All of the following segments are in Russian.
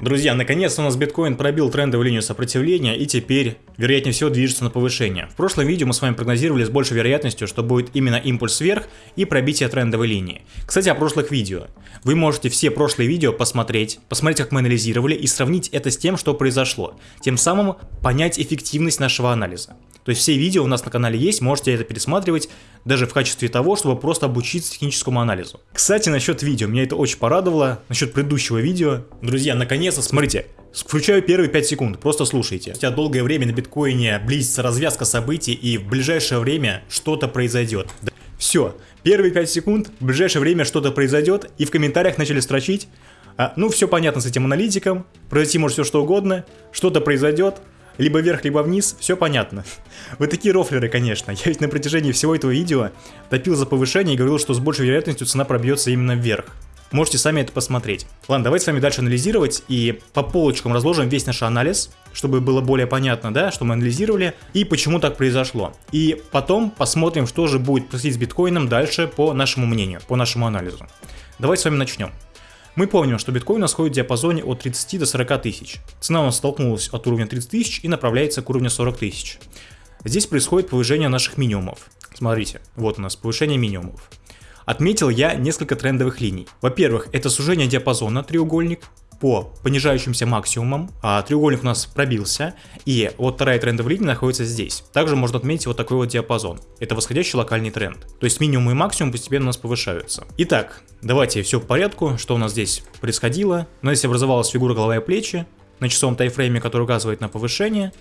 Друзья, наконец-то у нас биткоин пробил трендовую линию сопротивления и теперь, вероятнее всего, движется на повышение. В прошлом видео мы с вами прогнозировали с большей вероятностью, что будет именно импульс вверх и пробитие трендовой линии. Кстати, о прошлых видео. Вы можете все прошлые видео посмотреть, посмотреть, как мы анализировали и сравнить это с тем, что произошло. Тем самым понять эффективность нашего анализа. То есть все видео у нас на канале есть, можете это пересматривать даже в качестве того, чтобы просто обучиться техническому анализу. Кстати, насчет видео, меня это очень порадовало, насчет предыдущего видео. Друзья, наконец-то, смотрите, Включаю первые 5 секунд, просто слушайте. Хотя долгое время на биткоине близится развязка событий и в ближайшее время что-то произойдет. Все, первые 5 секунд, в ближайшее время что-то произойдет и в комментариях начали строчить. А, ну, все понятно с этим аналитиком, произойти может все что угодно, что-то произойдет, либо вверх, либо вниз, все понятно. Вы такие рофлеры, конечно. Я ведь на протяжении всего этого видео топил за повышение и говорил, что с большей вероятностью цена пробьется именно вверх. Можете сами это посмотреть. Ладно, давайте с вами дальше анализировать и по полочкам разложим весь наш анализ, чтобы было более понятно, да, что мы анализировали и почему так произошло. И потом посмотрим, что же будет происходить с биткоином дальше по нашему мнению, по нашему анализу. Давайте с вами начнем. Мы помним, что биткоин у в диапазоне от 30 до 40 тысяч. Цена у нас столкнулась от уровня 30 тысяч и направляется к уровню 40 тысяч. Здесь происходит повышение наших минимумов. Смотрите, вот у нас повышение минимумов. Отметил я несколько трендовых линий. Во-первых, это сужение диапазона, треугольник, по понижающимся максимумам. А треугольник у нас пробился, и вот вторая трендовая линия находится здесь. Также можно отметить вот такой вот диапазон. Это восходящий локальный тренд. То есть минимум и максимум постепенно у нас повышаются. Итак, давайте все по порядку, что у нас здесь происходило. У нас здесь образовалась фигура голова и плечи на часовом тайфрейме, который указывает на повышение,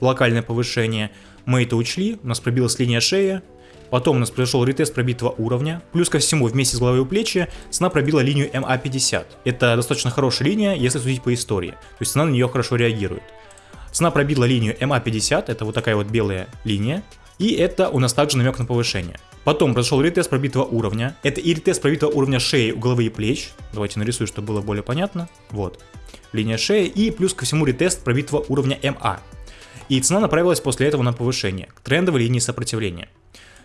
локальное повышение. Мы это учли, у нас пробилась линия шеи, Потом у нас произошел ретест пробитого уровня. Плюс ко всему, вместе с головой у плечи цена пробила линию МА50. Это достаточно хорошая линия, если судить по истории. То есть цена на нее хорошо реагирует. Цена пробила линию МА50, это вот такая вот белая линия. И это у нас также намек на повышение. Потом произошел ретест пробитого уровня. Это и ретест пробитого уровня шеи головы и плеч. Давайте нарисую, чтобы было более понятно. Вот. Линия шеи. И плюс ко всему ретест пробитого уровня МА. И цена направилась после этого на повышение, к трендовой линии сопротивления.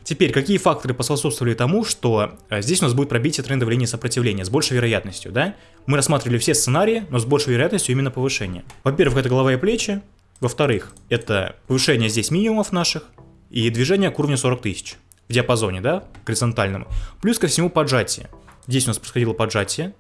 Теперь, какие факторы поспособствовали тому, что э, здесь у нас будет пробитие трендовой линии сопротивления с большей вероятностью, да? Мы рассматривали все сценарии, но с большей вероятностью именно повышение. Во-первых, это голова и плечи. Во-вторых, это повышение здесь минимумов наших и движение к уровню 40 тысяч в диапазоне, да, горизонтальному. Плюс ко всему поджатие. Здесь у нас происходило поджатие,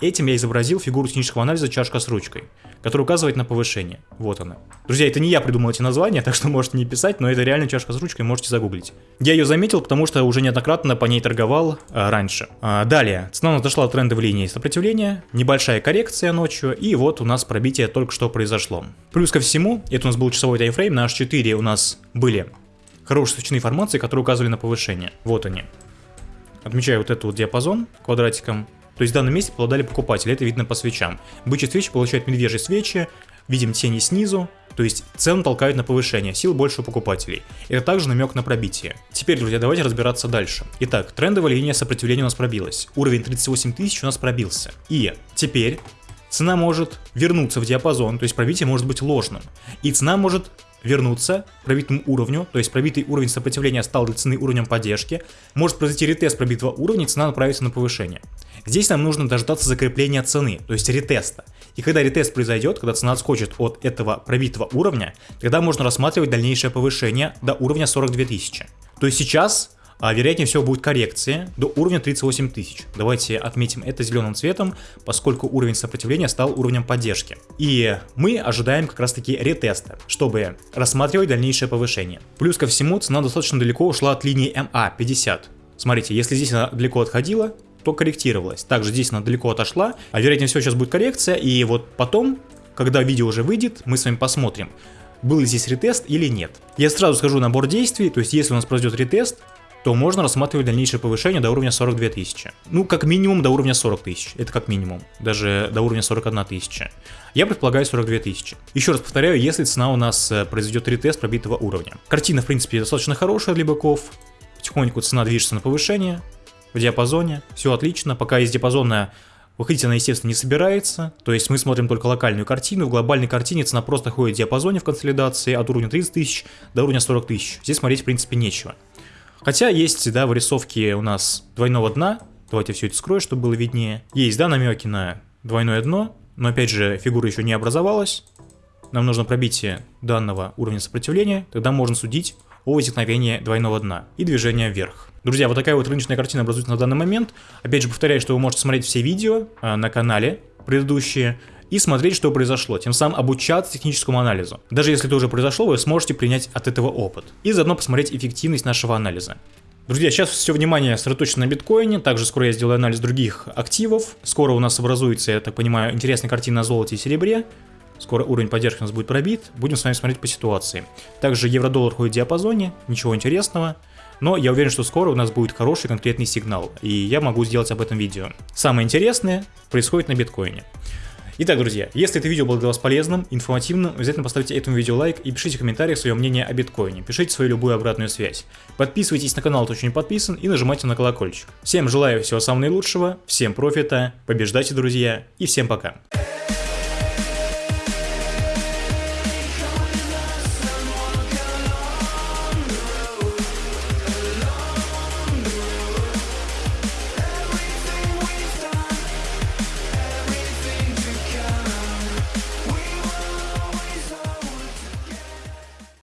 Этим я изобразил фигуру технического анализа чашка с ручкой, которая указывает на повышение. Вот она. Друзья, это не я придумал эти названия, так что можете не писать, но это реально чашка с ручкой, можете загуглить. Я ее заметил, потому что уже неоднократно по ней торговал а, раньше. А, далее, цена дошла до трендовой линии сопротивления, небольшая коррекция ночью, и вот у нас пробитие только что произошло. Плюс ко всему, это у нас был часовой тайфрейм, на H4 у нас были хорошие свечные формации, которые указывали на повышение. Вот они. Отмечаю вот этот вот диапазон квадратиком. То есть в данном месте обладали покупатели, это видно по свечам. Бычьи свечи получают медвежьи свечи, видим тени снизу, то есть цену толкают на повышение, сил больше у покупателей. Это также намек на пробитие. Теперь, друзья, давайте разбираться дальше. Итак, трендовая линия сопротивления у нас пробилась. Уровень 38 тысяч у нас пробился. И теперь цена может вернуться в диапазон, то есть пробитие может быть ложным. И цена может вернуться к пробитому уровню, то есть пробитый уровень сопротивления стал для цены уровнем поддержки, может произойти ретест пробитого уровня, цена направится на повышение. Здесь нам нужно дождаться закрепления цены, то есть ретеста. И когда ретест произойдет, когда цена отскочит от этого пробитого уровня, тогда можно рассматривать дальнейшее повышение до уровня 42 тысячи. То есть сейчас а вероятнее всего будет коррекция до уровня 38 тысяч. Давайте отметим это зеленым цветом, поскольку уровень сопротивления стал уровнем поддержки. И мы ожидаем как раз таки ретеста, чтобы рассматривать дальнейшее повышение. Плюс ко всему цена достаточно далеко ушла от линии MA50. Смотрите, если здесь она далеко отходила, то корректировалась. Также здесь она далеко отошла, а вероятнее всего сейчас будет коррекция, и вот потом, когда видео уже выйдет, мы с вами посмотрим, был ли здесь ретест или нет. Я сразу скажу набор действий, то есть если у нас произойдет ретест, то можно рассматривать дальнейшее повышение до уровня 42 тысячи. Ну, как минимум до уровня 40 тысяч. Это как минимум. Даже до уровня 41 тысяча. Я предполагаю 42 тысячи. Еще раз повторяю, если цена у нас э, произойдет ретест пробитого уровня. Картина, в принципе, достаточно хорошая для быков. Потихоньку цена движется на повышение. В диапазоне. Все отлично. Пока из диапазона Выходить она, естественно, не собирается, то есть мы смотрим только локальную картину, в глобальной картине цена просто ходит в диапазоне в консолидации от уровня 30 тысяч до уровня 40 тысяч. Здесь смотреть, в принципе, нечего. Хотя есть, да, вырисовки у нас двойного дна. Давайте все это скрою, чтобы было виднее. Есть, да, намеки на двойное дно, но опять же фигура еще не образовалась. Нам нужно пробитие данного уровня сопротивления, тогда можно судить о возникновении двойного дна и движения вверх. Друзья, вот такая вот рыночная картина образуется на данный момент. Опять же повторяю, что вы можете смотреть все видео э, на канале предыдущие и смотреть, что произошло, тем самым обучаться техническому анализу. Даже если это уже произошло, вы сможете принять от этого опыт. И заодно посмотреть эффективность нашего анализа. Друзья, сейчас все внимание сосредоточено на биткоине, также скоро я сделаю анализ других активов, скоро у нас образуется, я так понимаю, интересная картина на золоте и серебре, скоро уровень поддержки у нас будет пробит, будем с вами смотреть по ситуации. Также евро-доллар ходит в диапазоне, ничего интересного, но я уверен, что скоро у нас будет хороший конкретный сигнал, и я могу сделать об этом видео. Самое интересное происходит на биткоине. Итак, друзья, если это видео было для вас полезным, информативным, обязательно поставьте этому видео лайк и пишите в комментариях свое мнение о биткоине, пишите свою любую обратную связь. Подписывайтесь на канал, кто еще не подписан, и нажимайте на колокольчик. Всем желаю всего самого наилучшего, всем профита, побеждайте, друзья, и всем пока.